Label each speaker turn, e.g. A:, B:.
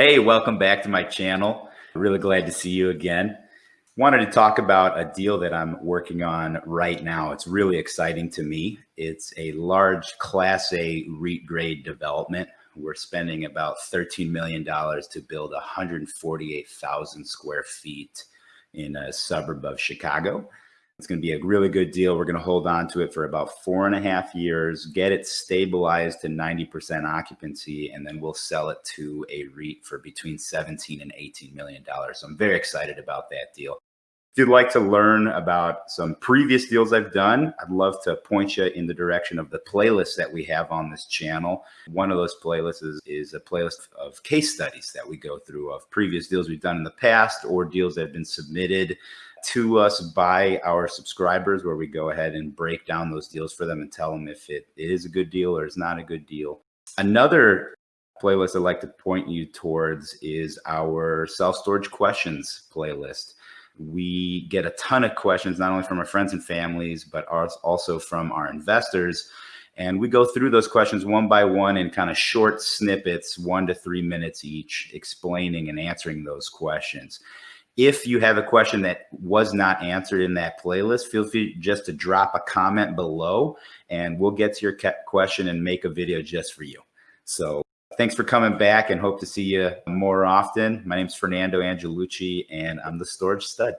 A: Hey, welcome back to my channel. Really glad to see you again. Wanted to talk about a deal that I'm working on right now. It's really exciting to me. It's a large Class A REIT grade development. We're spending about $13 million to build 148,000 square feet in a suburb of Chicago. It's going to be a really good deal. We're going to hold on to it for about four and a half years, get it stabilized to 90% occupancy, and then we'll sell it to a REIT for between 17 and 18 million dollars. So I'm very excited about that deal. If you'd like to learn about some previous deals I've done, I'd love to point you in the direction of the playlist that we have on this channel. One of those playlists is, is a playlist of case studies that we go through of previous deals we've done in the past or deals that have been submitted to us by our subscribers where we go ahead and break down those deals for them and tell them if it is a good deal or is not a good deal. Another playlist I'd like to point you towards is our self-storage questions playlist. We get a ton of questions, not only from our friends and families, but also from our investors. And we go through those questions one by one in kind of short snippets, one to three minutes each, explaining and answering those questions if you have a question that was not answered in that playlist, feel free just to drop a comment below and we'll get to your question and make a video just for you. So thanks for coming back and hope to see you more often. My name is Fernando Angelucci and I'm the Storage Stud.